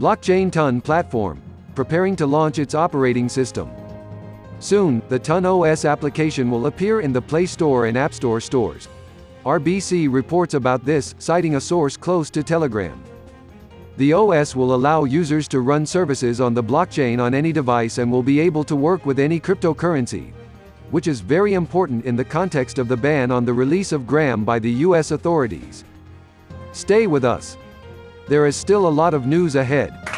Blockchain Ton platform, preparing to launch its operating system. Soon, the Ton OS application will appear in the Play Store and App Store stores. RBC reports about this, citing a source close to Telegram. The OS will allow users to run services on the blockchain on any device and will be able to work with any cryptocurrency, which is very important in the context of the ban on the release of Gram by the US authorities. Stay with us. There is still a lot of news ahead.